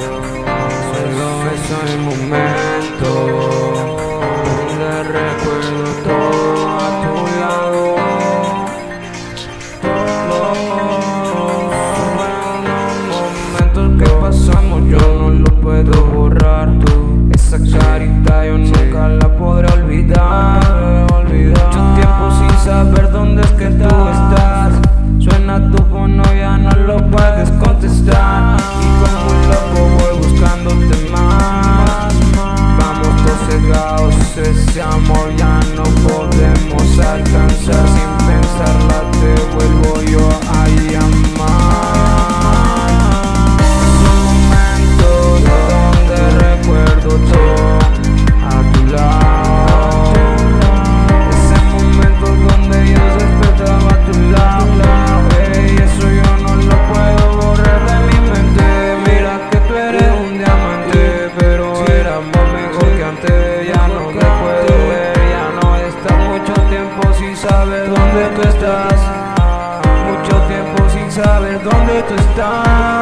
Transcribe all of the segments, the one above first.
Solo es el momento. Dios ese amor ya no podemos alcanzar. Sin pensarla te vuelvo dónde tú estás. Mucho tiempo sin saber dónde tú estás.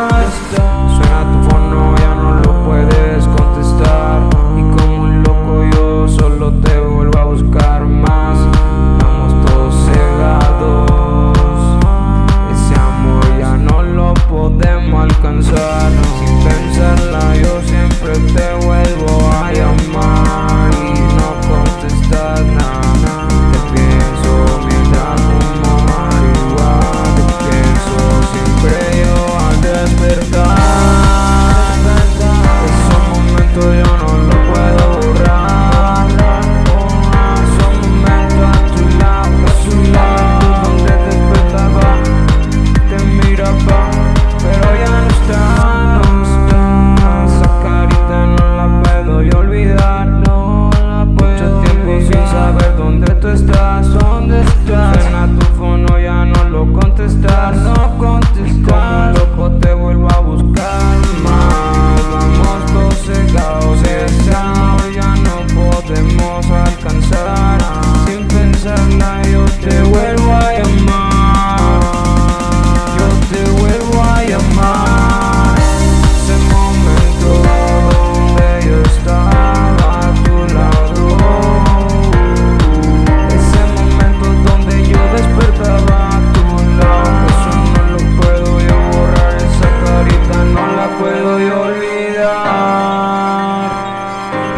puedo olvidar.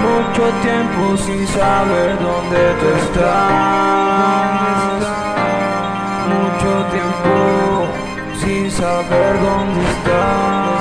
Mucho tiempo sin saber dónde tú estás. Mucho tiempo sin saber dónde estás.